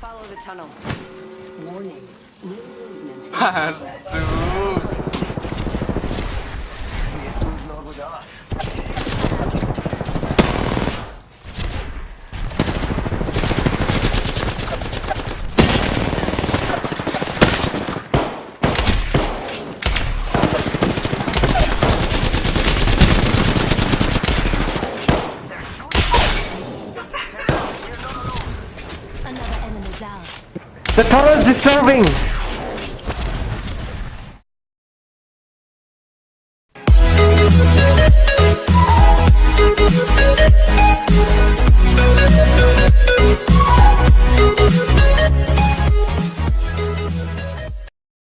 Follow the tunnel. Warning. New movement. The tunnel is disturbing!